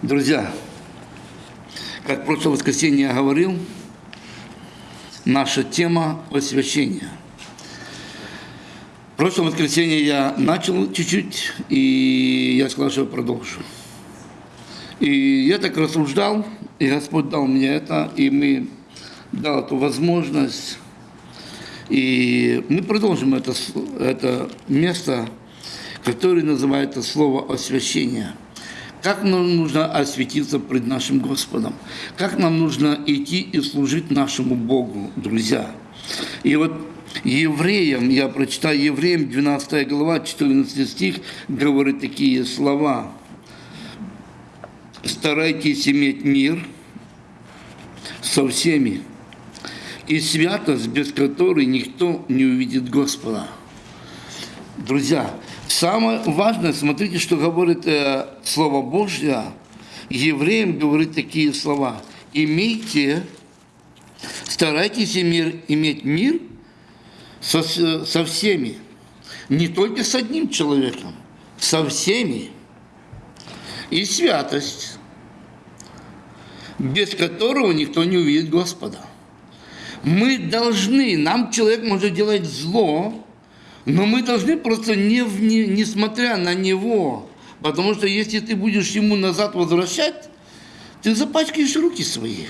Друзья, как в прошлое воскресенье я говорил, наша тема освящения. В прошлом воскресенье я начал чуть-чуть, и я сказал, что продолжу. И я так рассуждал, и Господь дал мне это, и мы дал эту возможность. И мы продолжим это, это место, которое называется слово освящение – как нам нужно осветиться пред нашим Господом, как нам нужно идти и служить нашему Богу, друзья. И вот евреям, я прочитаю евреям, 12 глава, 14 стих, говорит такие слова. «Старайтесь иметь мир со всеми, и святость, без которой никто не увидит Господа». Друзья, Самое важное, смотрите, что говорит э, Слово Божье. Евреям говорит такие слова. Имейте, старайтесь мир, иметь мир со, со всеми. Не только с одним человеком, со всеми. И святость, без которого никто не увидит Господа. Мы должны, нам человек может делать зло, но мы должны просто, не, не, несмотря на него, потому что если ты будешь ему назад возвращать, ты запачкаешь руки свои.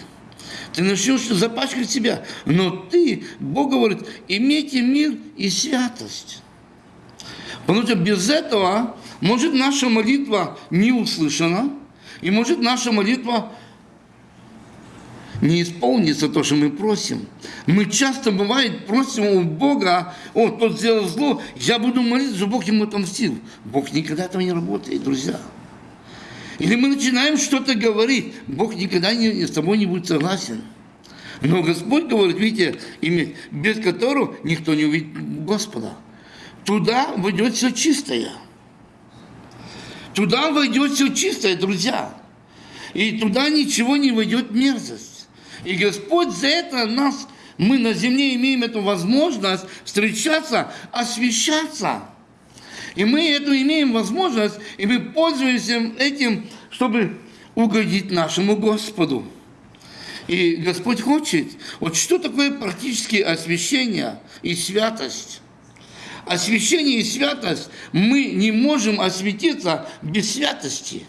Ты начнешь запачкать себя. Но ты, Бог говорит, имейте мир и святость. Потому что без этого может наша молитва не услышана, и может наша молитва не исполнится то, что мы просим. Мы часто, бывает, просим у Бога, о, тот сделал зло, я буду молиться, Бог ему отомстил. Бог никогда этого не работает, друзья. Или мы начинаем что-то говорить, Бог никогда не, с тобой не будет согласен. Но Господь говорит, видите, имя, без которого никто не увидит Господа. Туда войдет все чистое. Туда войдет все чистое, друзья. И туда ничего не войдет мерзость. И Господь за это нас, мы на земле имеем эту возможность встречаться, освещаться. И мы эту имеем возможность, и мы пользуемся этим, чтобы угодить нашему Господу. И Господь хочет, вот что такое практически освящение и святость? Освящение и святость, мы не можем осветиться без святости.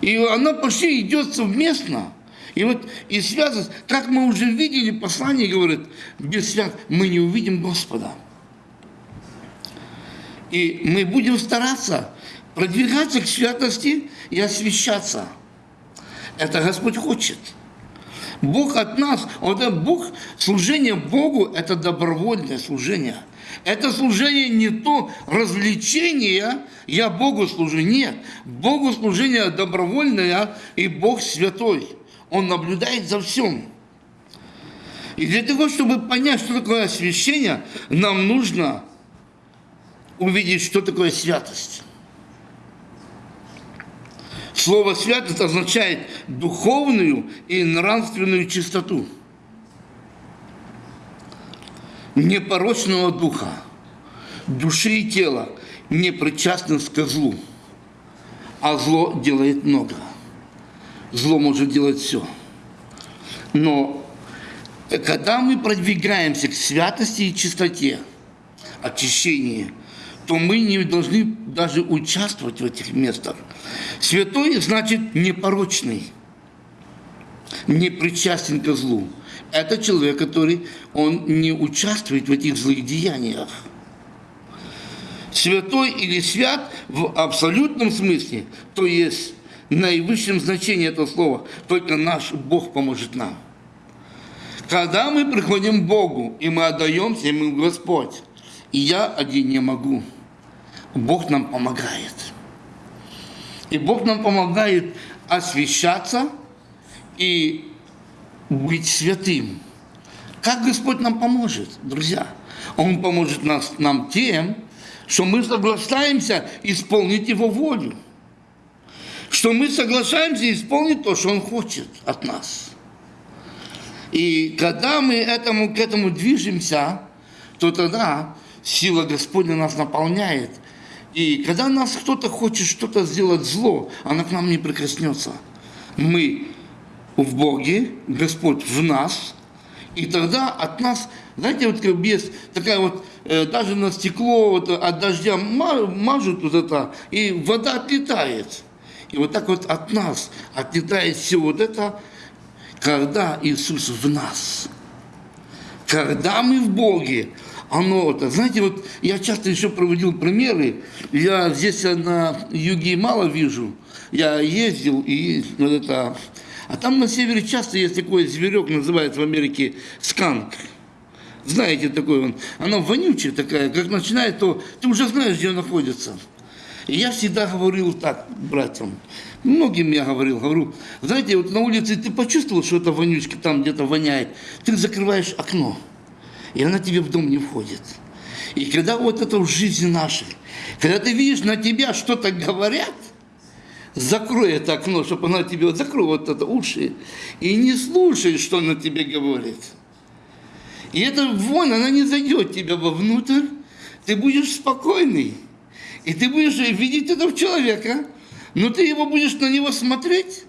И оно почти идет совместно. И вот и связано, как мы уже видели, послание говорит, без свят мы не увидим Господа. И мы будем стараться продвигаться к святости и освещаться. Это Господь хочет. Бог от нас, вот это Бог, служение Богу – это добровольное служение. Это служение не то развлечение, я Богу служу. Нет, Богу служение добровольное, и Бог святой. Он наблюдает за всем. И для того, чтобы понять, что такое освящение, нам нужно увидеть, что такое святость. Слово «святость» означает духовную и нравственную чистоту. Непорочного духа, души и тела, не причастность к злу, а зло делает много – зло может делать все. Но когда мы продвигаемся к святости и чистоте, очищении, то мы не должны даже участвовать в этих местах. Святой значит непорочный, не причастен к злу. Это человек, который он не участвует в этих злых деяниях. Святой или свят в абсолютном смысле, то есть наивысшем значении этого слова. Только наш Бог поможет нам. Когда мы приходим к Богу, и мы отдаемся Ему, Господь, и я один не могу, Бог нам помогает. И Бог нам помогает освещаться и быть святым. Как Господь нам поможет, друзья? Он поможет нас, нам тем, что мы соглашаемся исполнить Его волю что мы соглашаемся исполнить то, что Он хочет от нас. И когда мы этому, к этому движемся, то тогда сила Господня нас наполняет, И когда нас кто-то хочет что-то сделать зло, она к нам не прикоснется. Мы в Боге, Господь в нас, и тогда от нас, знаете, вот как без такая вот, э, даже на стекло вот, от дождя мажут вот это, и вода отлетает. И вот так вот от нас отлетает все вот это, когда Иисус в нас. Когда мы в Боге, оно это. Знаете, вот я часто еще проводил примеры. Я здесь на юге мало вижу. Я ездил и вот это. А там на севере часто есть такой зверек, называется в Америке сканк. Знаете, такой он. Она вонючая такая, как начинает, то ты уже знаешь, где он находится. И я всегда говорил так братьям, многим я говорил, говорю, знаете, вот на улице ты почувствовал, что это вонючка там где-то воняет, ты закрываешь окно и она тебе в дом не входит. И когда вот это в жизни нашей, когда ты видишь, на тебя что-то говорят, закрой это окно, чтобы она тебе, вот закрой вот это уши, и не слушай, что она тебе говорит. И эта вонь, она не зайдет тебя вовнутрь, ты будешь спокойный, и ты будешь видеть этого человека, но ты его будешь на него смотреть.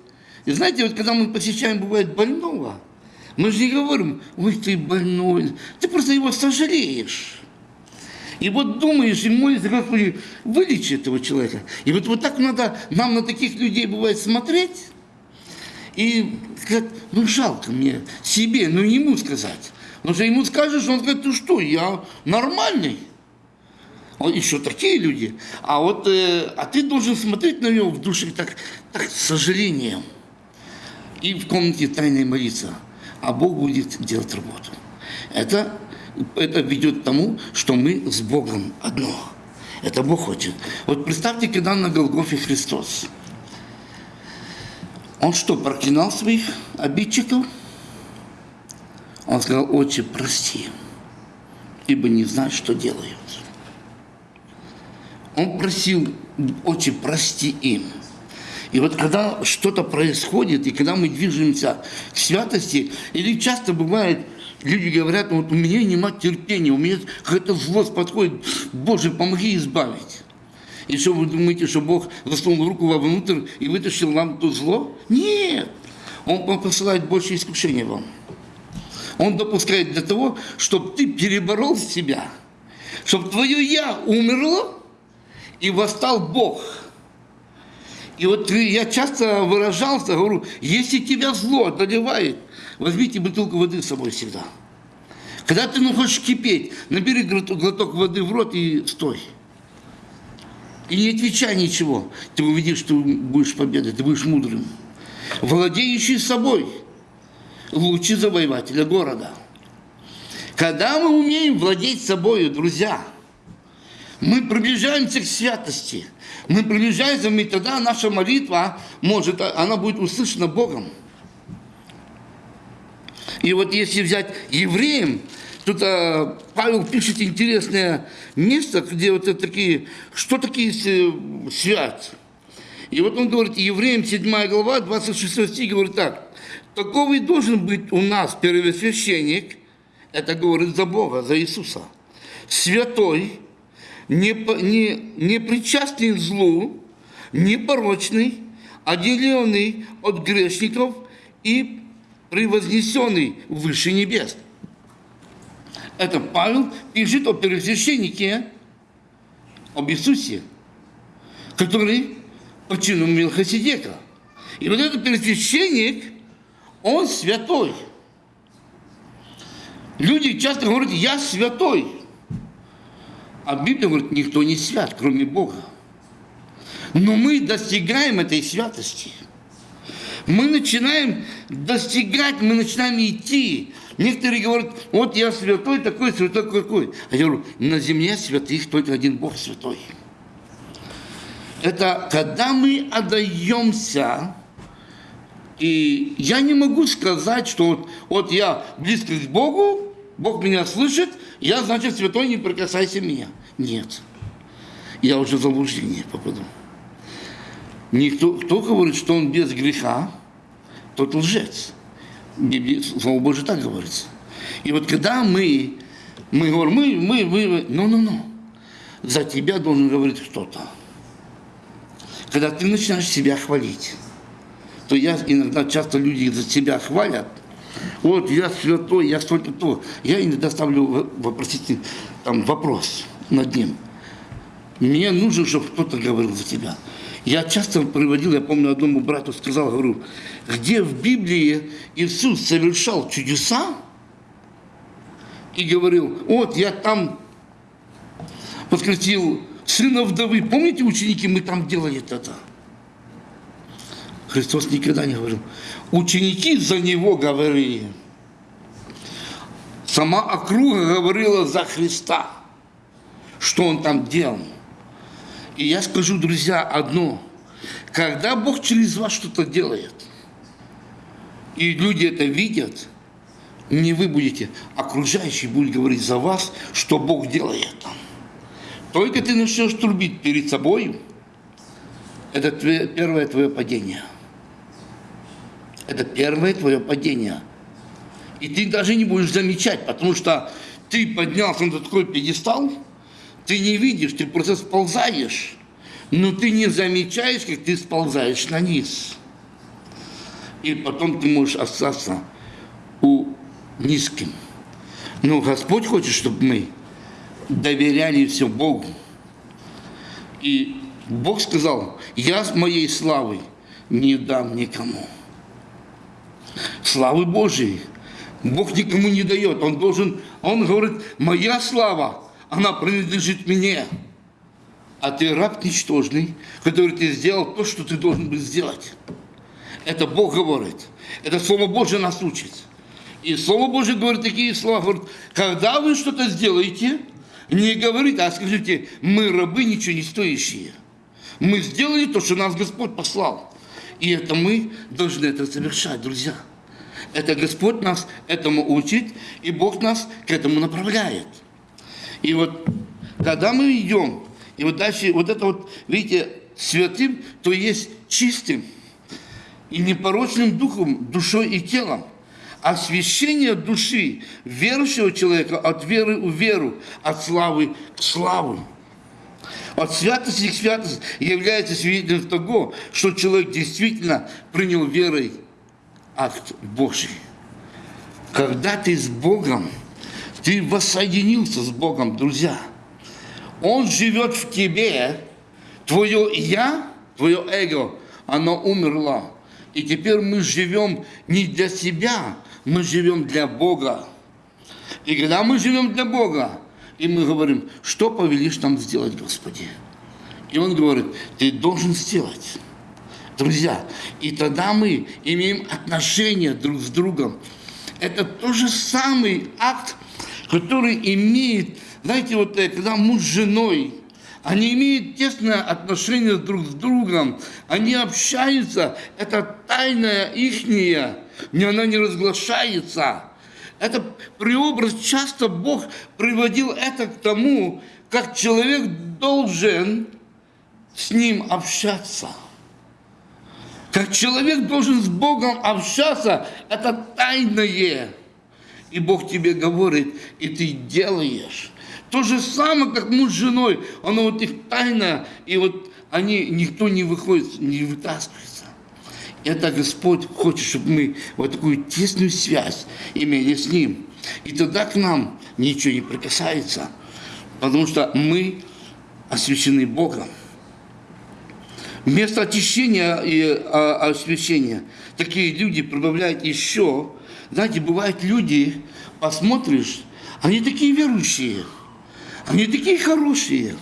И знаете, вот когда мы посещаем, бывает, больного, мы же не говорим, ой, ты больной. Ты просто его сожалеешь. И вот думаешь и молишься, Господи, вылечи этого человека. И вот, вот так надо нам на таких людей бывает смотреть и сказать, ну жалко мне себе, но ему сказать. Потому что ему скажешь, он скажет, ты что, я нормальный. Еще такие люди. А вот, э, а ты должен смотреть на него в душе так, так с сожалением. И в комнате тайной молиться а Бог будет делать работу. Это, это ведет к тому, что мы с Богом одно. Это Бог хочет. Вот представьте, когда на Голгофе Христос. Он что, проклинал своих обидчиков? Он сказал, отче, прости, ибо не знают, что делают. Он просил, отче, прости им. И вот когда что-то происходит, и когда мы движемся к святости, или часто бывает, люди говорят, вот у меня нема терпения, у меня какая-то злость подходит, Боже, помоги избавить. И что вы думаете, что Бог засунул руку вовнутрь и вытащил вам то зло? Нет! Он посылает больше искушения вам. Он допускает для того, чтобы ты переборол себя, чтобы твое «я» умерло, и восстал Бог – и вот я часто выражался, говорю, если тебя зло одолевает, возьмите бутылку воды с собой всегда. Когда ты ну, хочешь кипеть, набери глоток воды в рот и стой. И не отвечай ничего. Ты увидишь, что будешь победой, ты будешь мудрым. Владеющий собой лучше завоевателя города. Когда мы умеем владеть собой, друзья, мы приближаемся к святости – мы приближаемся, и тогда наша молитва может, она будет услышана Богом. И вот если взять евреям, тут а, Павел пишет интересное место, где вот это такие, что такие э, свят. И вот он говорит, евреям 7 глава, 26 стих говорит так. Таковый должен быть у нас первосвященник, это говорит за Бога, за Иисуса, святой, не, не, не причастный злу, непорочный, отделенный от грешников и превознесенный выше небес. Это Павел пишет о первосвященнике, об Иисусе, который по чину Милхасидека. И вот этот первосвященник, он святой. Люди часто говорят, я святой. А Библия говорит, никто не свят, кроме Бога. Но мы достигаем этой святости. Мы начинаем достигать, мы начинаем идти. Некоторые говорят, вот я святой такой, святой какой. А я говорю, на земле святых только один Бог святой. Это когда мы отдаемся, и я не могу сказать, что вот, вот я близко к Богу, Бог меня слышит, я, значит, святой, не прикасайся меня. Нет. Я уже в заблуждение попаду. Никто, кто говорит, что он без греха, тот лжец. Библия, Слово Божие так говорится. И вот когда мы, мы говорим, мы, мы, мы, ну, ну, ну. за тебя должен говорить кто-то. Когда ты начинаешь себя хвалить, то я иногда часто люди за себя хвалят, вот я святой, я столько то. Я иногда ставлю вопросительный там, вопрос над ним. Мне нужно, чтобы кто-то говорил за тебя. Я часто приводил, я помню, одному брату сказал, говорю, где в Библии Иисус совершал чудеса и говорил, вот я там воскресил сына вдовы. Помните, ученики, мы там делали это? Христос никогда не говорил. Ученики за него говорили. Сама округа говорила за Христа, что он там делал. И я скажу, друзья, одно. Когда Бог через вас что-то делает, и люди это видят, не вы будете, окружающие будут говорить за вас, что Бог делает. Только ты начнешь трубить перед собой, это твое, первое твое падение. Это первое твое падение. И ты даже не будешь замечать, потому что ты поднялся на такой пьедестал, ты не видишь, ты просто сползаешь, но ты не замечаешь, как ты сползаешь на низ. И потом ты можешь остаться у низким. Но Господь хочет, чтобы мы доверяли все Богу. И Бог сказал, я с моей славой не дам никому. Славы Божией. Бог никому не дает. Он должен, он говорит, моя слава, она принадлежит мне. А ты раб ничтожный, который ты сделал то, что ты должен был сделать. Это Бог говорит. Это Слово Божье нас учит. И Слово Божье говорит такие слова. Говорит, когда вы что-то сделаете, не говорите, а скажите, мы рабы ничего не стоящие. Мы сделали то, что нас Господь послал. И это мы должны это совершать, друзья. Это Господь нас этому учит, и Бог нас к этому направляет. И вот когда мы идем, и вот дальше вот это вот, видите, святым, то есть чистым и непорочным духом, душой и телом. Освящение души верующего человека от веры в веру, от славы к славу. От святости к святости является свидетельством того, что человек действительно принял верой акт Божий. Когда ты с Богом, ты воссоединился с Богом, друзья. Он живет в тебе, твое «я», твое эго, оно умерло. И теперь мы живем не для себя, мы живем для Бога. И когда мы живем для Бога, и мы говорим, что повелишь нам сделать, Господи? И Он говорит, ты должен сделать. Друзья, и тогда мы имеем отношения друг с другом. Это тот же самый акт, который имеет, знаете, вот э, когда муж с женой, они имеют тесное отношение друг с другом, они общаются, это тайная ихняя, не она не разглашается. Это преобраз, часто Бог приводил это к тому, как человек должен с ним общаться. Как человек должен с Богом общаться, это тайное. И Бог тебе говорит, и ты делаешь. То же самое, как муж с женой, оно вот их тайна, и вот они, никто не выходит, не вытаскивается. Это Господь хочет, чтобы мы вот такую тесную связь имели с Ним. И тогда к нам ничего не прикасается, потому что мы освящены Богом. Вместо очищения и а, освящения такие люди прибавляют еще. Знаете, бывают люди, посмотришь, они такие верующие, они такие хорошие,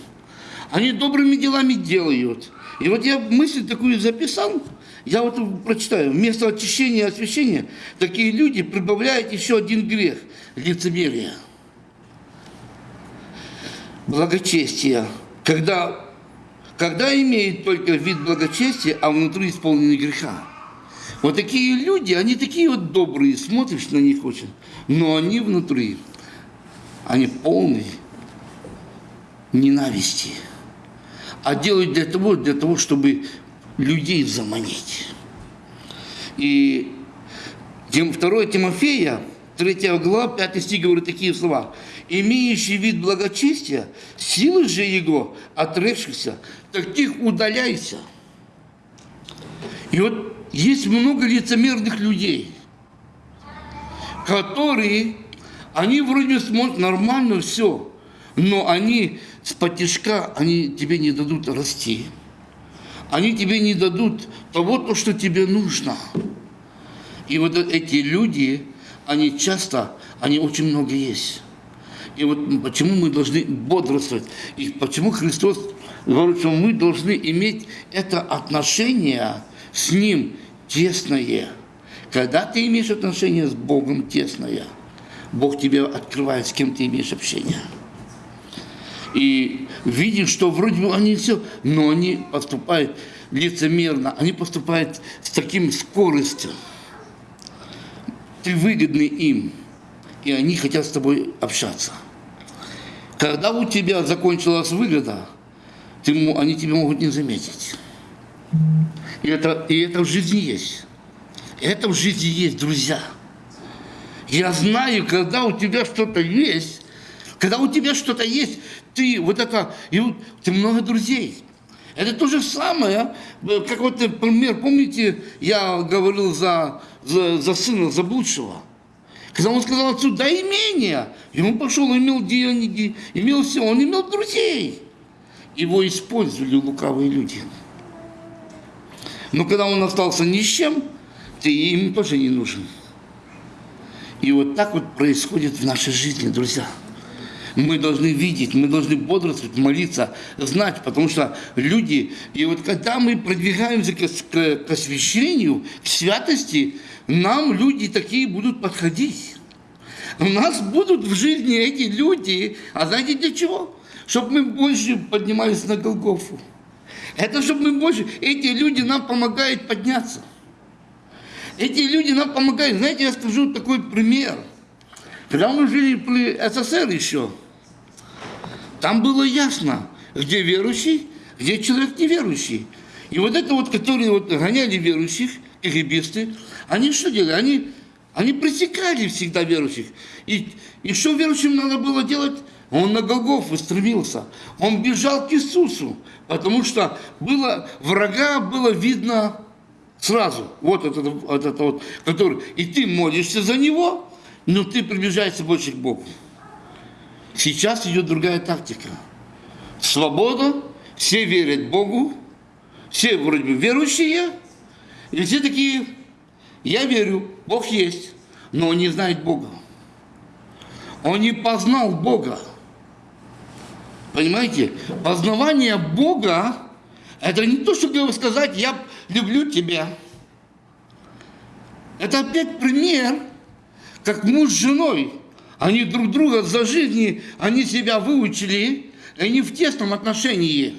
они добрыми делами делают. И вот я мысль такую записал, я вот прочитаю. Вместо очищения и освящения такие люди прибавляют еще один грех – лицемерие. Благочестие. Когда когда имеет только вид благочестия, а внутри исполнены греха. Вот такие люди, они такие вот добрые, смотришь на них очень, но они внутри, они полные ненависти. А делают для того, для того, чтобы людей заманить. И 2 Тимофея, 3 глава, 5 стих говорит такие слова. имеющий вид благочестия, силы же его, отрекшихся, таких удаляйся. И вот есть много лицемерных людей, которые, они вроде смотрят нормально все, но они с потешка, они тебе не дадут расти. Они тебе не дадут того, то, что тебе нужно. И вот эти люди, они часто, они очень много есть. И вот почему мы должны бодрствовать, и почему Христос говорит, что мы должны иметь это отношение с Ним тесное. Когда ты имеешь отношение с Богом тесное, Бог тебе открывает, с кем ты имеешь общение. И видишь, что вроде бы они все, но они поступают лицемерно, они поступают с таким скоростью. Ты выгодный им, и они хотят с тобой общаться. Когда у тебя закончилась выгода, ты, они тебя могут не заметить. И это, и это в жизни есть. Это в жизни есть, друзья. Я знаю, когда у тебя что-то есть, когда у тебя что-то есть, ты вот это, и вот, ты много друзей. Это то же самое, как вот пример, помните, я говорил за, за, за сына заблудшего. Когда он сказал отцу, да имение, и он пошел, имел деньги, имел все, он имел друзей. Его использовали лукавые люди. Но когда он остался ни с чем, ты им тоже не нужен. И вот так вот происходит в нашей жизни, друзья. Мы должны видеть, мы должны бодрствовать, молиться, знать, потому что люди, и вот когда мы продвигаемся к, к, к освящению, к святости, нам люди такие будут подходить. У нас будут в жизни эти люди, а знаете для чего? Чтобы мы больше поднимались на Голгофу. Это чтобы мы больше... Эти люди нам помогают подняться. Эти люди нам помогают. Знаете, я скажу такой пример. Когда мы жили при СССР еще, там было ясно, где верующий, где человек неверующий. И вот это вот, которые вот гоняли верующих, кгбисты, они что делали? Они, они пресекали всегда верующих. И, и что верующим надо было делать? Он на Голгофу стремился. Он бежал к Иисусу, потому что было, врага было видно сразу. Вот это, вот это вот, который, и ты молишься за него, но ты приближаешься больше к Богу. Сейчас идет другая тактика. Свобода, все верят Богу, все вроде бы верующие, и все такие, я верю, Бог есть, но он не знает Бога. Он не познал Бога. Понимаете? Познавание Бога – это не то, чтобы сказать, я люблю тебя. Это опять пример, как муж с женой. Они друг друга за жизни, они себя выучили, они в тесном отношении.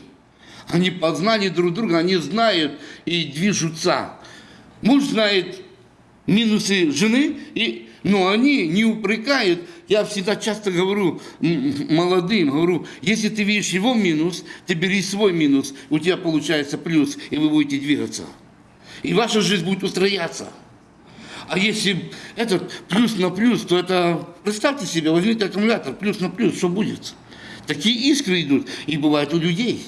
Они познали друг друга, они знают и движутся. Муж знает минусы жены, и, но они не упрекают. Я всегда часто говорю молодым, говорю, если ты видишь его минус, ты бери свой минус, у тебя получается плюс, и вы будете двигаться. И ваша жизнь будет устрояться. А если этот плюс на плюс, то это, представьте себе, возьмите аккумулятор, плюс на плюс, что будет? Такие искры идут, и бывают у людей.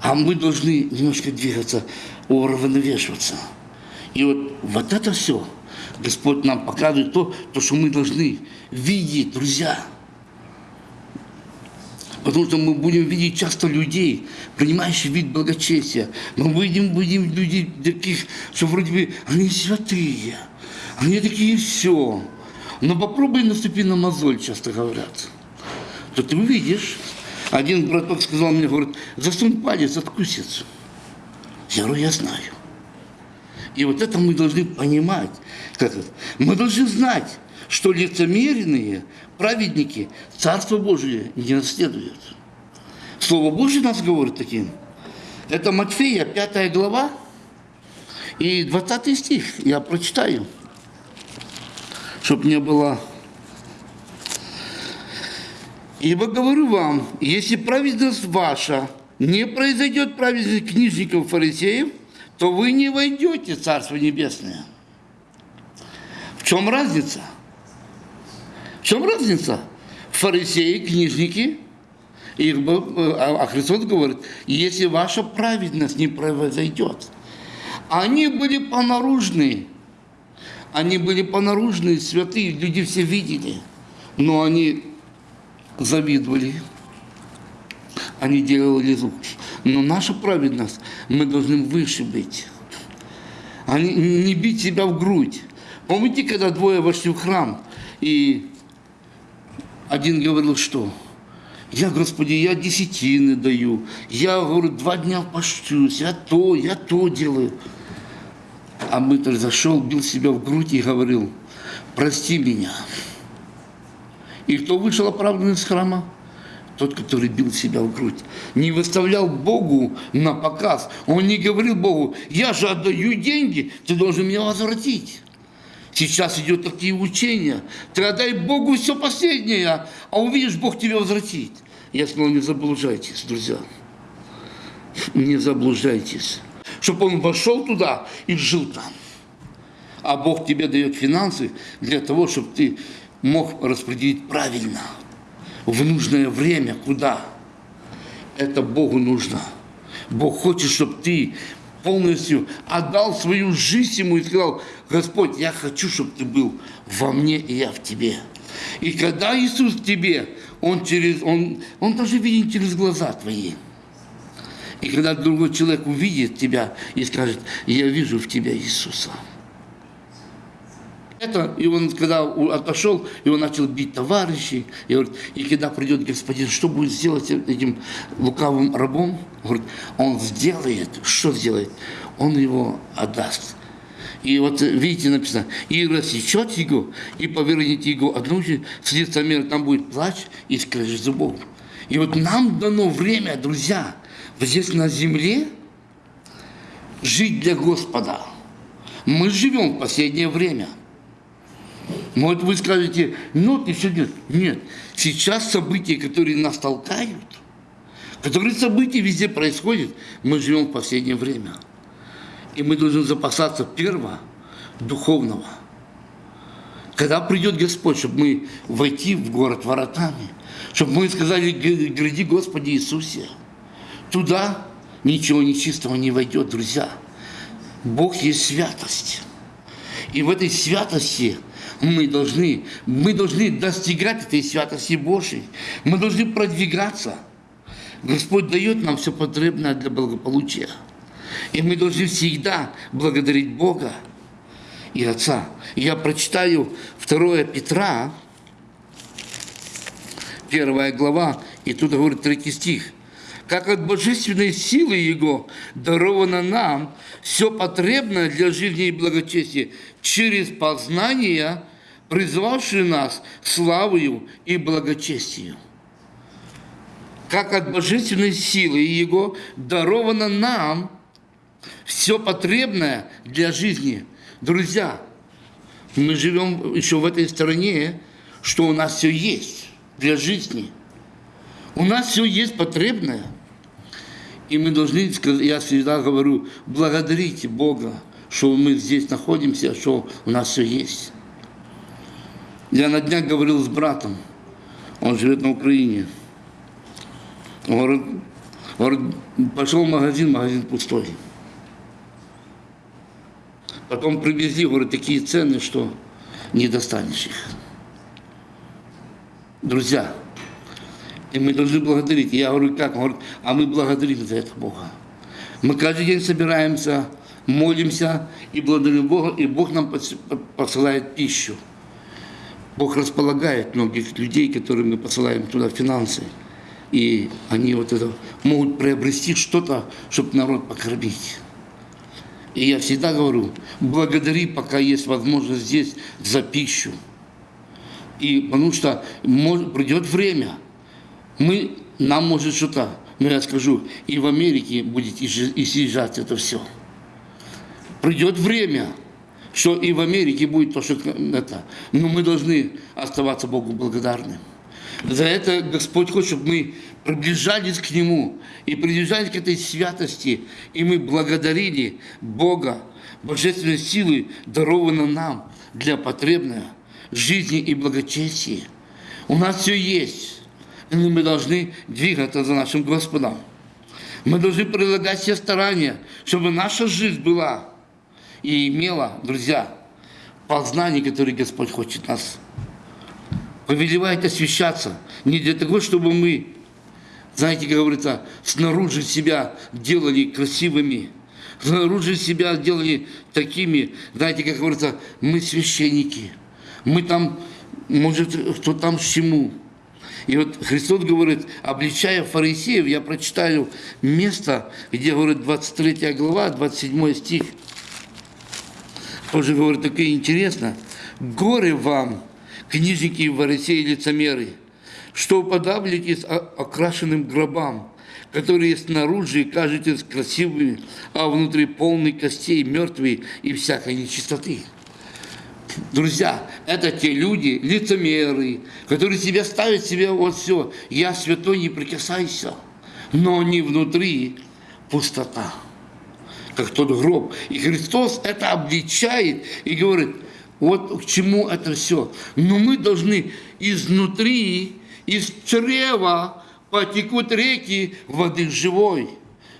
А мы должны немножко двигаться, уравновешиваться. И вот, вот это все Господь нам показывает то, то, что мы должны видеть, друзья. Потому что мы будем видеть часто людей, принимающих вид благочестия. Мы будем, будем людей таких, что вроде бы они святые, они такие все. Но попробуй наступи на мозоль, часто говорят. То ты увидишь. Один браток сказал мне, говорит, засунь палец, откусится. Я говорю, я знаю. И вот это мы должны понимать. Как это? Мы должны знать, что лицемерные праведники Царство Божие не наследуют. Слово Божье нас говорит таким. Это Матфея, 5 глава и 20 стих. Я прочитаю, чтобы не было... Ибо говорю вам, если праведность ваша не произойдет праведность книжников фарисеев, то вы не войдете в Царство Небесное. В чем разница? В чем разница? Фарисеи, книжники, и, а Христос говорит, если ваша праведность не произойдет. Они были понаружные, они были понаружные, святые, люди все видели, но они завидовали, они делали зуб. Но наша праведность, мы должны выше быть. Они, не бить себя в грудь. Помните, когда двое вошли в храм, и один говорил, что? Я, Господи, я десятины даю, я, говорю, два дня пощусь, я то, я то делаю. А мытарь зашел, бил себя в грудь и говорил, прости меня. И кто вышел оправданный из храма? Тот, который бил себя в грудь. Не выставлял Богу на показ. Он не говорил Богу, я же отдаю деньги, ты должен меня возвратить. Сейчас идет такие учения. Ты отдай Богу все последнее, а увидишь, Бог тебя возвратит. Я сказал, не заблуждайтесь, друзья. Не заблуждайтесь. Чтобы он вошел туда и жил там. А Бог тебе дает финансы для того, чтобы ты мог распределить правильно, в нужное время, куда. Это Богу нужно. Бог хочет, чтобы ты полностью отдал свою жизнь ему и сказал, Господь, я хочу, чтобы ты был во мне, и я в тебе. И когда Иисус в тебе, Он, через, он, он даже видит через глаза твои. И когда другой человек увидит тебя и скажет, я вижу в тебя Иисуса. Это, и он, когда отошел, и он начал бить товарищей, и, говорит, и когда придет господин, что будет сделать этим лукавым рабом? Говорит, он сделает, что сделает? Он его отдаст. И вот видите, написано, и рассечет его, и повернет его одну с лица мира, там будет плач и скрежет зубов. И вот нам дано время, друзья, здесь на земле жить для Господа. Мы живем в последнее время – может, вы скажете, ну, ты все нет. Нет. Сейчас события, которые нас толкают, которые события везде происходят, мы живем в последнее время. И мы должны запасаться первого, духовного. Когда придет Господь, чтобы мы войти в город воротами, чтобы мы сказали, гради Господи Иисусе, туда ничего нечистого не войдет, друзья. Бог есть святость. И в этой святости – мы должны, мы должны достигать этой святости Божьей. Мы должны продвигаться. Господь дает нам все потребное для благополучия. И мы должны всегда благодарить Бога и Отца. Я прочитаю 2 Петра, первая глава, и тут говорит третий стих. «Как от божественной силы Его даровано нам все потребное для жизни и благочестия через познание призвавший нас славою и благочестию. Как от божественной силы Его даровано нам все потребное для жизни. Друзья, мы живем еще в этой стране, что у нас все есть для жизни. У нас все есть потребное. И мы должны, я всегда говорю, благодарите Бога, что мы здесь находимся, что у нас все есть. Я на днях говорил с братом, он живет на Украине. Он говорит, говорит, пошел в магазин, магазин пустой. Потом привезли, говорит, такие цены, что не достанешь их. Друзья, и мы должны благодарить. Я говорю, как? Он говорит, а мы благодарим за это Бога. Мы каждый день собираемся, молимся и благодарим Бога, и Бог нам посылает пищу. Бог располагает многих людей, которые мы посылаем туда финансы. И они вот это могут приобрести что-то, чтобы народ покормить. И я всегда говорю, благодари, пока есть возможность здесь за пищу. И потому что может, придет время, мы, нам может что-то, но я скажу, и в Америке будет и съезжать это все. Придет время, что и в Америке будет то, что это. Но мы должны оставаться Богу благодарны. За это Господь хочет, чтобы мы приближались к Нему и приближались к этой святости, и мы благодарили Бога, божественной силы, дарованной нам для потребной жизни и благочестия. У нас все есть. И мы должны двигаться за нашим Господом. Мы должны прилагать все старания, чтобы наша жизнь была и имела, друзья, познание, которое Господь хочет нас. Повелевает освящаться не для того, чтобы мы, знаете, как говорится, снаружи себя делали красивыми, снаружи себя делали такими, знаете, как говорится, мы священники, мы там, может, кто там с чему. И вот Христос говорит, обличая фарисеев, я прочитаю место, где говорит 23 глава, 27 стих, тоже говорит, такое интересно. Горе вам, книжники и фарисеи лицемеры, что уподавливаетесь окрашенным гробам, которые снаружи кажетесь красивыми, а внутри полны костей, мертвые и всякой нечистоты. Друзья, это те люди, лицемеры, которые себя ставят себе вот все. Я святой, не прикасайся. Но не внутри пустота, как тот гроб. И Христос это обличает и говорит, вот к чему это все. Но мы должны изнутри, из чрева потекут реки воды живой.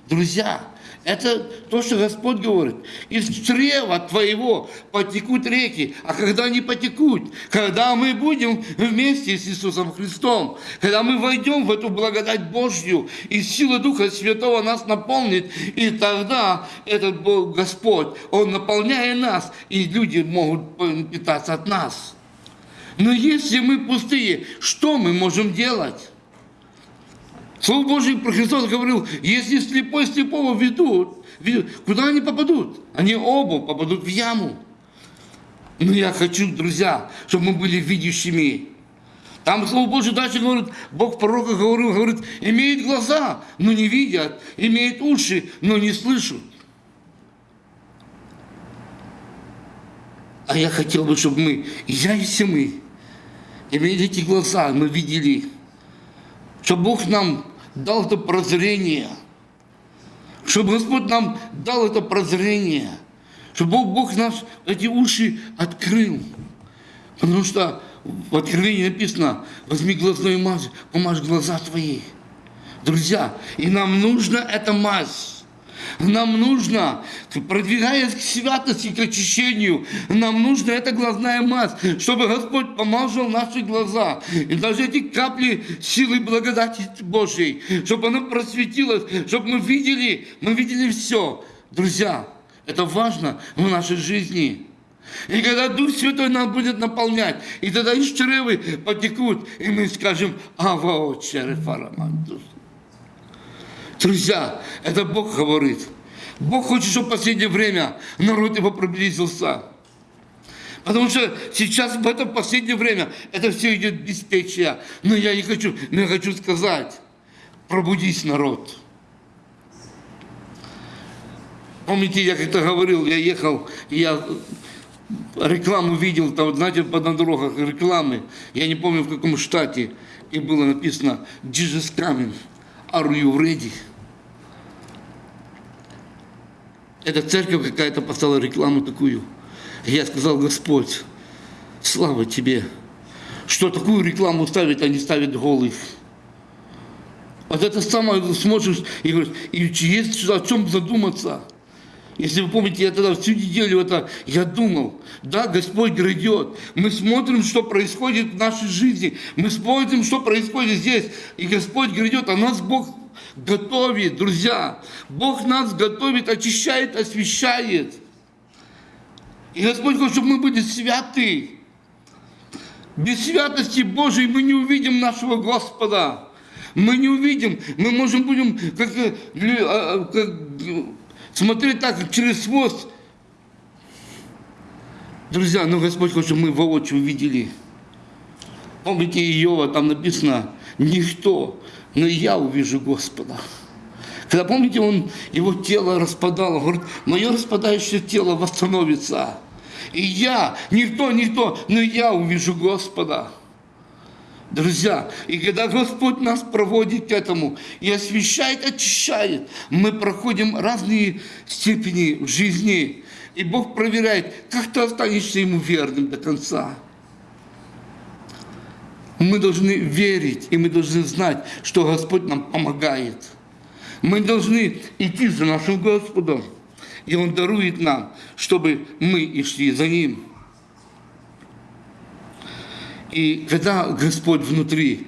Друзья, это то, что Господь говорит. Из чрева твоего потекут реки. А когда они потекут? Когда мы будем вместе с Иисусом Христом. Когда мы войдем в эту благодать Божью, и сила Духа Святого нас наполнит. И тогда этот Бог, Господь, Он наполняет нас, и люди могут питаться от нас. Но если мы пустые, что мы можем делать? Слово Божие про Христос говорил, если слепой слепого ведут, куда они попадут? Они оба попадут в яму. Но я хочу, друзья, чтобы мы были видящими. Там Слово Божие дальше говорит, Бог пророка говорил, говорит, имеет глаза, но не видят, имеет уши, но не слышат. А я хотел бы, чтобы мы, и я и все мы, имели эти глаза, мы видели, чтобы Бог нам дал это прозрение, чтобы Господь нам дал это прозрение, чтобы Бог, Бог нас эти уши открыл. Потому что в Откровении написано, возьми глазной мазь, помажь глаза твои. Друзья, и нам нужно это мазь. Нам нужно, продвигаясь к святости, к очищению, нам нужна эта глазная мазь, чтобы Господь помазал наши глаза. И даже эти капли силы благодати Божьей, чтобы она просветилась, чтобы мы видели, мы видели все. Друзья, это важно в нашей жизни. И когда Дух Святой нас будет наполнять, и тогда из чревы потекут, и мы скажем, «Ава, отче, фарамандус». Друзья, это Бог говорит. Бог хочет, чтобы в последнее время народ его приблизился. Потому что сейчас, в это последнее время, это все идет беспечие. Но я не хочу, но я хочу сказать, пробудись, народ. Помните, я как-то говорил, я ехал, я рекламу видел, там, знаете, по на дорогах рекламы, я не помню в каком штате, и было написано «Jesus coming, are you ready?» Эта церковь какая-то поставила рекламу такую. Я сказал, Господь, слава Тебе, что такую рекламу ставят, они ставят голых. Вот это самое смотришь и говоришь, и есть о чем задуматься. Если вы помните, я тогда всю неделю это, я думал, да, Господь грядет. Мы смотрим, что происходит в нашей жизни. Мы смотрим, что происходит здесь. И Господь грядет, а нас Бог готовит, друзья. Бог нас готовит, очищает, освещает. И Господь хочет, чтобы мы были святы. Без святости Божией мы не увидим нашего Господа. Мы не увидим, мы можем будем как, э, а, как, смотреть так, через хвост. Друзья, но Господь хочет, чтобы мы воочию увидели. Помните Иова, там написано, никто но я увижу Господа. Когда, помните, он, его тело распадало, говорит, мое распадающее тело восстановится. И я, никто, никто, но я увижу Господа. Друзья, и когда Господь нас проводит к этому и освещает, очищает, мы проходим разные степени в жизни, и Бог проверяет, как ты останешься Ему верным до конца. Мы должны верить, и мы должны знать, что Господь нам помогает. Мы должны идти за нашим Господом, и Он дарует нам, чтобы мы и шли за Ним. И когда Господь внутри,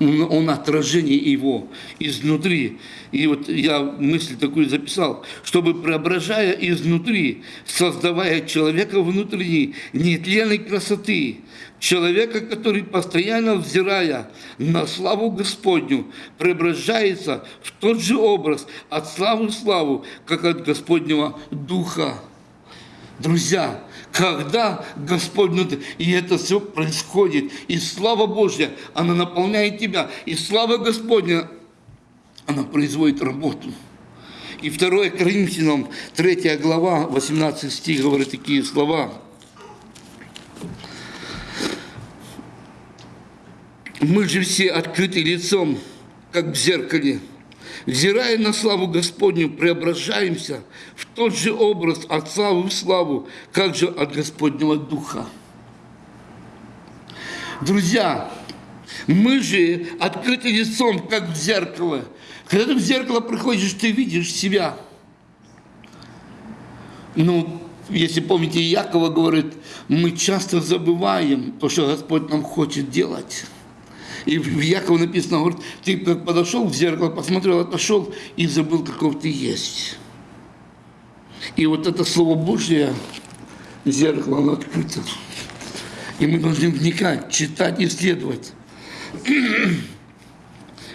он отражение его изнутри. И вот я мысль такую записал, чтобы преображая изнутри, создавая человека внутренней нетленной красоты, человека, который постоянно взирая на славу Господню, преображается в тот же образ от славы в славу, как от Господнего Духа. Друзья, когда Господь внутри, и это все происходит, и слава Божья, она наполняет тебя, и слава Господня, она производит работу. И 2 Коринфянам, 3 глава, 18 стих говорит такие слова. Мы же все открыты лицом, как в зеркале, взирая на славу Господню, преображаемся в тот же образ от славы в славу, как же от Господнего Духа. Друзья, мы же открыты лицом, как в зеркало. Когда ты в зеркало приходишь, ты видишь себя. Ну, если помните, Якова говорит, мы часто забываем то, что Господь нам хочет делать. И в Якова написано, говорит, ты подошел в зеркало, посмотрел, отошел и забыл, каков ты есть. И вот это Слово Божье, зеркало, оно открыто. И мы должны вникать, читать, исследовать.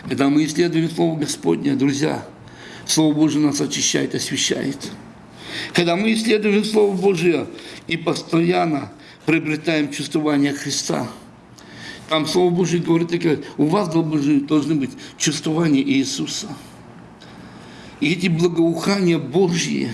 Когда мы исследуем Слово Господне, друзья, Слово Божье нас очищает, освещает. Когда мы исследуем Слово Божье и постоянно приобретаем чувствование Христа – там Слово Божье говорит, у вас должны быть чувствования Иисуса. И эти благоухания Божьи,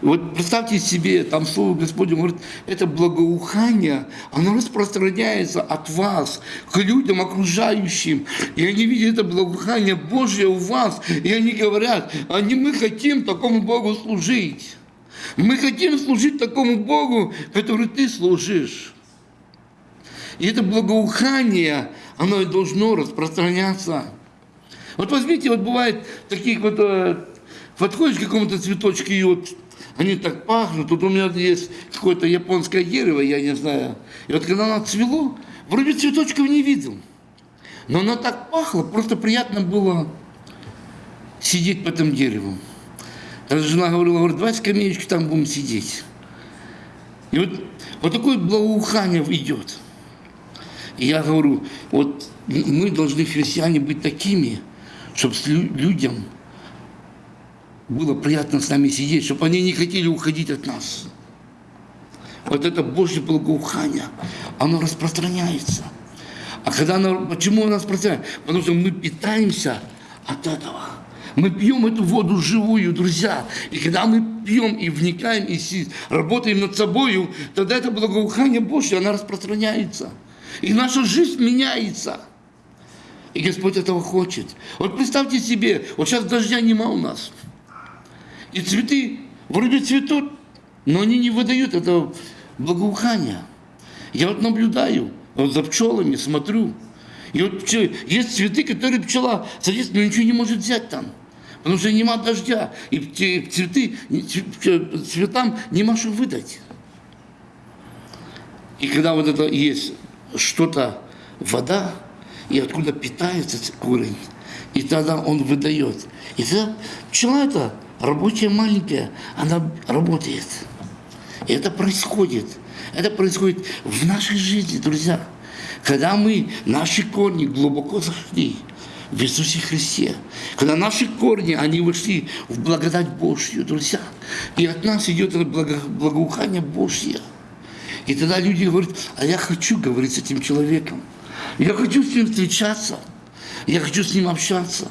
вот представьте себе, там Слово Господне говорит, это благоухание, оно распространяется от вас к людям окружающим. И они видят это благоухание Божье у вас, и они говорят, они, мы хотим такому Богу служить. Мы хотим служить такому Богу, который ты служишь. И это благоухание, оно должно распространяться. Вот возьмите, вот бывает такие вот, э, подходишь к какому-то цветочку, и вот они так пахнут. Тут у меня есть какое-то японское дерево, я не знаю. И вот когда оно цвело, вроде цветочков не видел. Но оно так пахло, просто приятно было сидеть по этому дереву. Даже жена говорила, говорит, давай скамеечки там будем сидеть. И вот, вот такое благоухание идет. И я говорю, вот мы должны, христиане, быть такими, чтобы людям было приятно с нами сидеть, чтобы они не хотели уходить от нас. Вот это Божье благоухание, оно распространяется. А когда оно, почему оно распространяется? Потому что мы питаемся от этого. Мы пьем эту воду живую, друзья. И когда мы пьем и вникаем, и работаем над собой, тогда это благоухание Божье, оно распространяется. И наша жизнь меняется. И Господь этого хочет. Вот представьте себе, вот сейчас дождя нема у нас. И цветы вроде цветут, но они не выдают этого благоухания. Я вот наблюдаю, вот за пчелами смотрю. И вот есть цветы, которые пчела садится, но ничего не может взять там. Потому что нема дождя. И цветы, цветам нема что выдать. И когда вот это есть что-то, вода, и откуда питается корень. И тогда он выдает. И тогда пчела это рабочая маленькая, она работает. И это происходит. Это происходит в нашей жизни, друзья. Когда мы, наши корни глубоко зашли в Иисусе Христе, когда наши корни, они вошли в благодать Божью, друзья, и от нас идет это благо, благоухание Божье – и тогда люди говорят, а я хочу говорить с этим человеком. Я хочу с ним встречаться. Я хочу с ним общаться.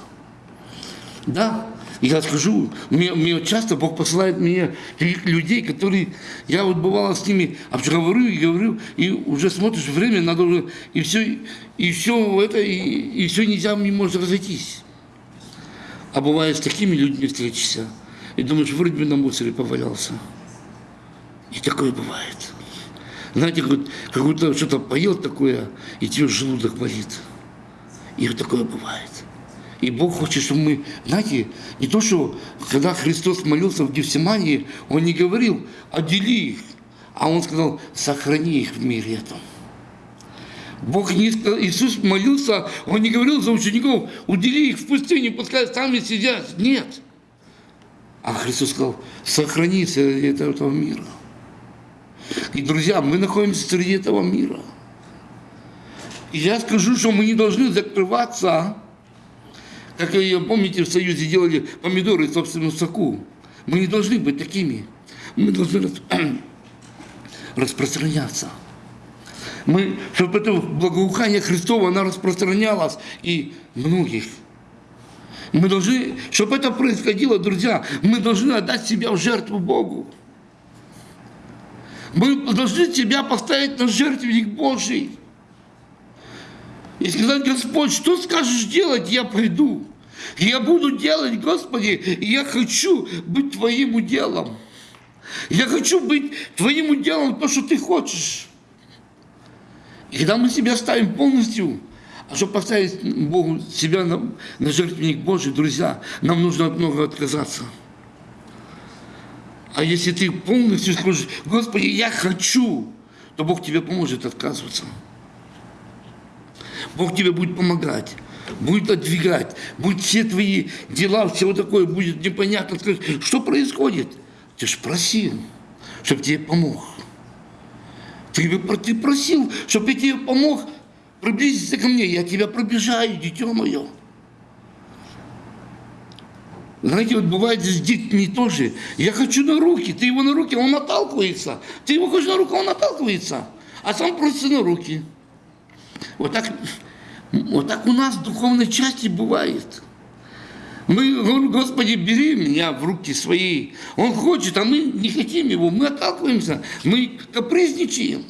Да, я скажу, мне, мне часто Бог посылает мне людей, которые, я вот бывало с ними говорю и говорю, и уже смотришь, время надо уже, и все, и все это, и, и все нельзя, не может разойтись. А бывает с такими людьми встретишься, и думаешь, вроде бы на мусоре повалялся. И такое бывает. Знаете, как, как будто что-то поел такое, и тебе желудок болит. И такое бывает. И Бог хочет, чтобы мы, знаете, не то, что когда Христос молился в Гефсимании, Он не говорил, отдели их, а Он сказал, сохрани их в мире этом. Бог не, Иисус молился, Он не говорил за учеников, удели их в пустыне, пускай сами сидят. Нет. А Христос сказал, сохрани среди этого мира. И, друзья, мы находимся среди этого мира. И я скажу, что мы не должны закрываться, как, помните, в Союзе делали помидоры в собственном соку. Мы не должны быть такими. Мы должны распространяться. Мы, чтобы это благоухание Христово, оно распространялось и многих. Мы должны, чтобы это происходило, друзья, мы должны отдать себя в жертву Богу. Мы должны себя поставить на жертвенник Божий. И сказать, Господь, что скажешь делать, я пойду. Я буду делать, Господи, я хочу быть Твоим уделом. Я хочу быть Твоим уделом, то, что Ты хочешь. И когда мы себя ставим полностью, а чтобы поставить Богу себя на, на жертвенник Божий, друзья, нам нужно от многого отказаться. А если ты полностью скажешь, Господи, я хочу, то Бог тебе поможет отказываться. Бог тебе будет помогать, будет отдвигать, будет все твои дела, все такое будет непонятно. Скажешь, что происходит? Ты же просил, чтобы тебе помог. Ты, ты просил, чтобы я тебе помог, приблизиться ко мне, я тебя пробежаю, дитё мое. Знаете, вот бывает с детьми тоже. Я хочу на руки, ты его на руки, он наталкивается. Ты его хочешь на руку, он наталкивается. А сам просится на руки. Вот так, вот так у нас в духовной части бывает. Мы говорим, Господи, бери меня в руки свои. Он хочет, а мы не хотим его, мы отталкиваемся, мы капризничаем.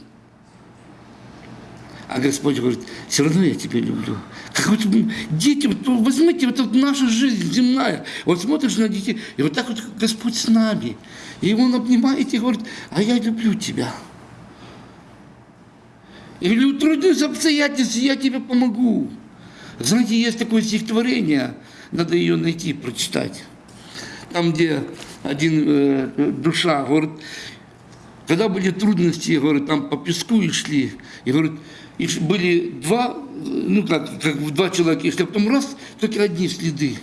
А Господь говорит, все равно я тебя люблю. Как вот дети, вот, возьмите, вот, вот наша жизнь земная. Вот смотришь на детей, и вот так вот Господь с нами. И Он обнимает и говорит, а я люблю тебя. Или утрудились обстоятельства, я тебе помогу. Знаете, есть такое стихотворение, надо ее найти, прочитать. Там, где один э, душа, говорит, когда были трудности, говорит, там по песку и шли, и говорит, и были два, ну как, как два человека, если потом раз, только одни следы.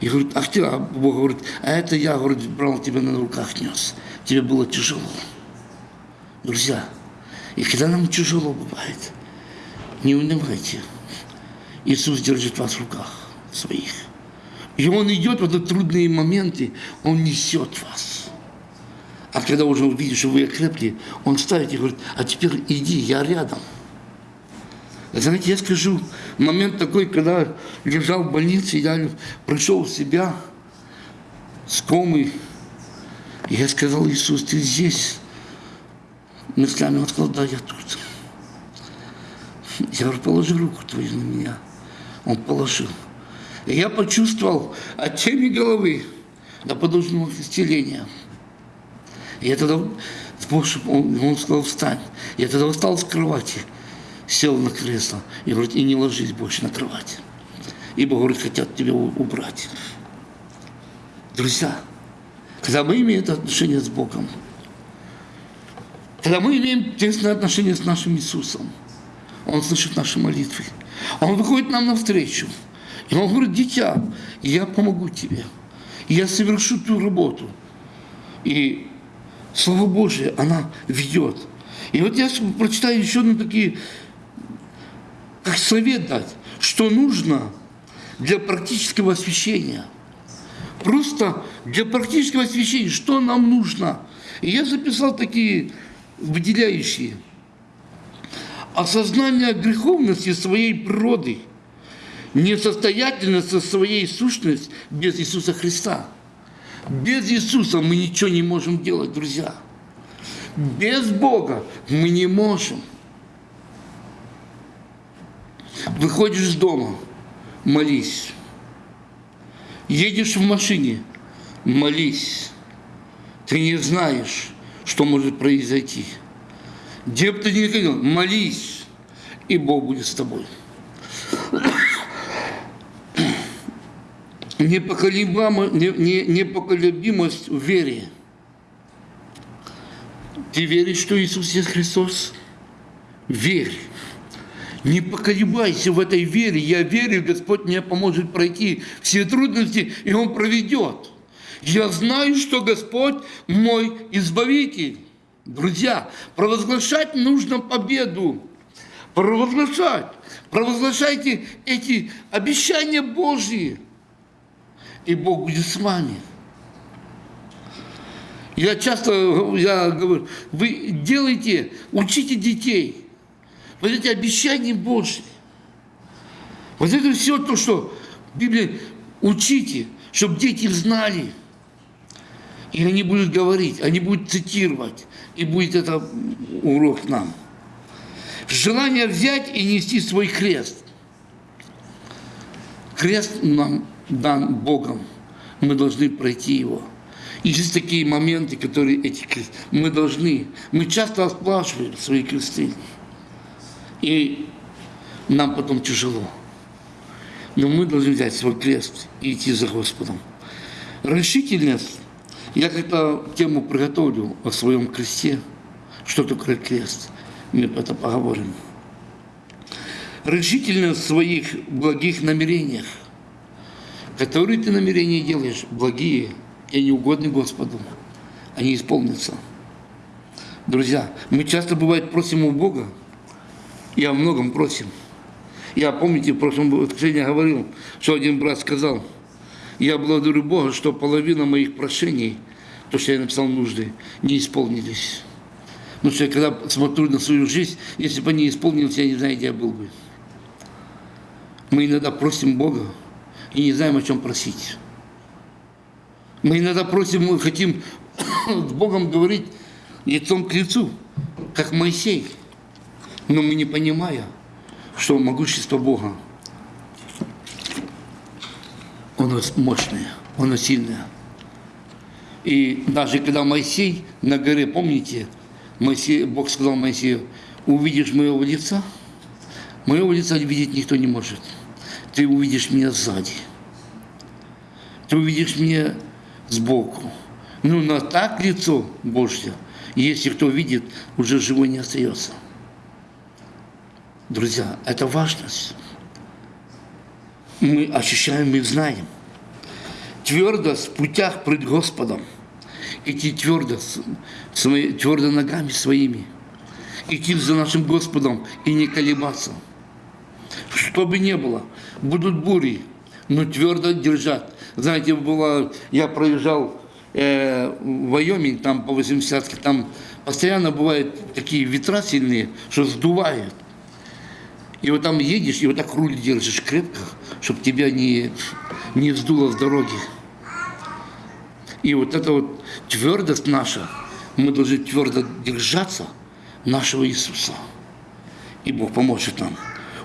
И говорит, ах ты, а Бог говорит, а это я, говорит, брал тебя на руках нес. Тебе было тяжело. Друзья, и когда нам тяжело бывает, не унывайте. Иисус держит вас в руках своих. И Он идет в эти трудные моменты, Он несет вас. А когда уже увидишь, что вы окрепли, он ставит и говорит, а теперь иди, я рядом. Знаете, я скажу, момент такой, когда лежал в больнице, я пришел в себя с комой, и я сказал, Иисус, ты здесь? Мыслями он сказал, да, я тут. Я говорю, положи руку твою на меня. Он положил. И я почувствовал от темы головы до подушного исцеления. Я тогда, он, он сказал, встань. Я тогда встал с кровати, сел на кресло и говорит, и не ложись больше на кровать. Ибо, говорит, хотят тебя убрать. Друзья, когда мы имеем это отношение с Богом, когда мы имеем тесное отношение с нашим Иисусом, Он слышит наши молитвы, Он выходит нам навстречу, и Он говорит, дитя, я помогу тебе, я совершу ту работу. И Слово Божие, она ведет. И вот я прочитаю еще одну такие, как совет дать, что нужно для практического освящения. Просто для практического освящения, что нам нужно. И я записал такие выделяющие. Осознание греховности своей природы, несостоятельность своей сущности без Иисуса Христа – без Иисуса мы ничего не можем делать, друзья. Без Бога мы не можем. Выходишь из дома, молись. Едешь в машине, молись. Ты не знаешь, что может произойти. Где бы ты ни находил, молись, и Бог будет с тобой. Непоколебимость в вере. Ты веришь, что Иисус есть Христос? Верь. Не поколебайся в этой вере. Я верю, Господь мне поможет пройти все трудности, и Он проведет. Я знаю, что Господь мой избавитель. Друзья, провозглашать нужно победу. Провозглашать. Провозглашайте эти обещания Божьи. И Бог будет с вами. Я часто я говорю, вы делайте, учите детей – вот эти обещания Божьи. Вот это все то, что Библия учите, чтобы дети знали. И они будут говорить, они будут цитировать, и будет это урок нам. Желание взять и нести свой крест. Крест нам дан Богом. Мы должны пройти его. И есть такие моменты, которые эти крест, мы должны, мы часто отплачиваем свои кресты. И нам потом тяжело. Но мы должны взять свой крест и идти за Господом. Решительность. Я как-то тему приготовлю о своем кресте. Что такое крест? Мы это поговорим. Решительность в своих благих намерениях. Которые ты намерения делаешь, благие и неугодны Господу. Они исполнятся. Друзья, мы часто, бывает, просим у Бога, я о многом просим. Я, помните, в прошлом воскресенье говорил, что один брат сказал, я благодарю Бога, что половина моих прошений, то, что я написал нужды, не исполнились. Потому что я когда смотрю на свою жизнь, если бы они исполнились, я не знаю, где я был бы. Мы иногда просим Бога и не знаем, о чем просить. Мы иногда просим, мы хотим с Богом говорить лицом к лицу, как Моисей. Но мы не понимая, что могущество Бога, оно мощное, оно сильное. И даже когда Моисей на горе, помните, Моисей, Бог сказал Моисею, увидишь моего лица, моего лица видеть никто не может. Ты увидишь меня сзади. Ты увидишь меня сбоку. Ну, на так лицо Божье, если кто видит, уже живой не остается. Друзья, это важность. Мы ощущаем и знаем. Твердость в путях пред Господом. Идти твердо, свои, твердо ногами своими. Идти за нашим Господом и не колебаться. Что бы ни было, будут бури, но твердо держать. Знаете, было, я проезжал э, в Вайоминг, там по 80 там постоянно бывают такие ветра сильные, что сдувает. И вот там едешь, и вот так руль держишь крепко, чтобы тебя не, не вздуло с дороги. И вот эта вот твердость наша, мы должны твердо держаться нашего Иисуса. И Бог поможет нам.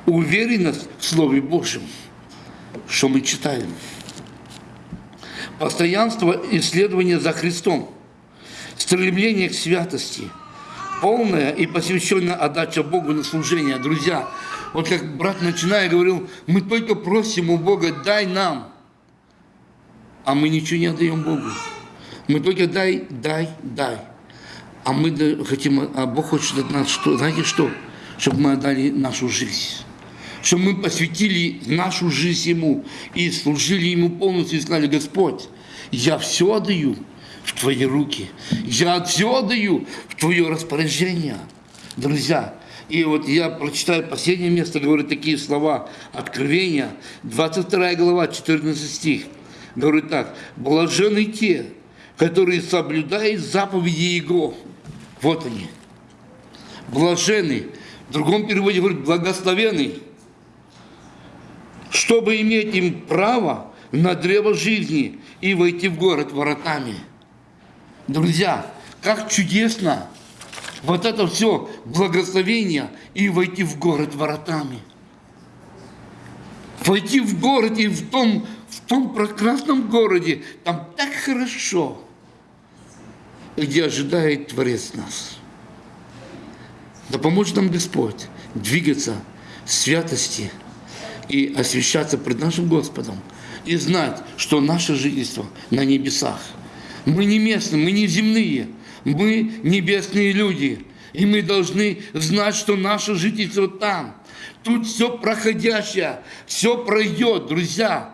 Уверенность в Слове Божьем, что мы читаем. Постоянство исследования за Христом. Стремление к святости. Полная и посвященная отдача Богу на служение. Друзья, вот как брат начиная говорил, мы только просим у Бога, дай нам. А мы ничего не отдаем Богу. Мы только дай, дай, дай. А мы хотим, а Бог хочет от нас что? Знаете что? Чтобы мы отдали нашу жизнь. Чтобы мы посвятили нашу жизнь Ему и служили Ему полностью и сказали, Господь, я все отдаю в Твои руки. Я все отдаю в Твое распоряжение. Друзья, и вот я прочитаю последнее место, говорит такие слова Откровения, 22 глава, 14 стих. Говорит так, блажены те, которые соблюдают заповеди Его. Вот они. Блажены. В другом переводе говорит благословенный. Чтобы иметь им право на древо жизни и войти в город воротами. Друзья, как чудесно вот это все благословение и войти в город воротами. Войти в город и в том, в том прекрасном городе, там так хорошо, где ожидает Творец нас. Да поможет нам Господь двигаться в святости и освящаться пред нашим Господом. И знать, что наше жительство на небесах. Мы не местные, мы не земные, мы небесные люди. И мы должны знать, что наше жительство там. Тут все проходящее, все пройдет, друзья.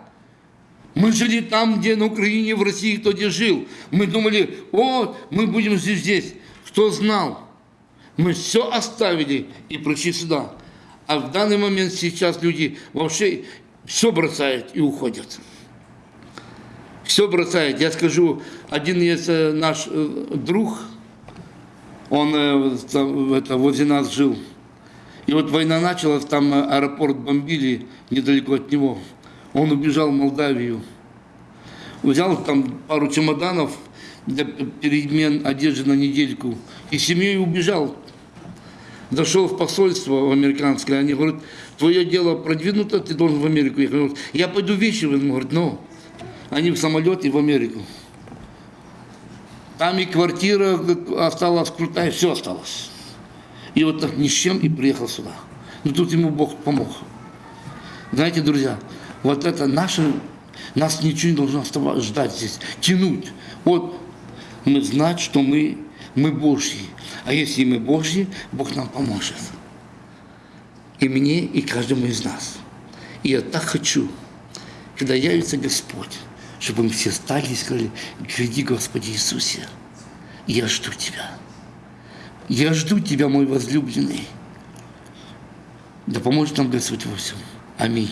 Мы жили там, где на Украине, в России, кто где жил. Мы думали, вот, мы будем жить здесь. Кто знал? Мы все оставили и пришли сюда. А в данный момент сейчас люди вообще все бросают и уходят. Все бросают. Я скажу, один есть э, наш э, друг, он э, это, возле нас жил. И вот война началась, там аэропорт бомбили недалеко от него. Он убежал в Молдавию. Взял там пару чемоданов для перемен одежды на недельку. И семьей убежал. Зашел в посольство американское, они говорят, твое дело продвинуто, ты должен в Америку ехать. Я пойду вещи, он говорит, ну, они в самолете в Америку. Там и квартира осталась крутая, все осталось. И вот так ни с чем и приехал сюда. Но тут ему Бог помог. Знаете, друзья, вот это наше, нас ничего не должно ждать здесь, тянуть. Вот мы знать, что мы, мы Божьи. А если мы Божьи, Бог нам поможет. И мне, и каждому из нас. И я так хочу, когда явится Господь, чтобы мы все стали и сказали, гряди, Господи Иисусе, я жду Тебя. Я жду Тебя, мой возлюбленный. Да поможет нам Господь во всем. Аминь.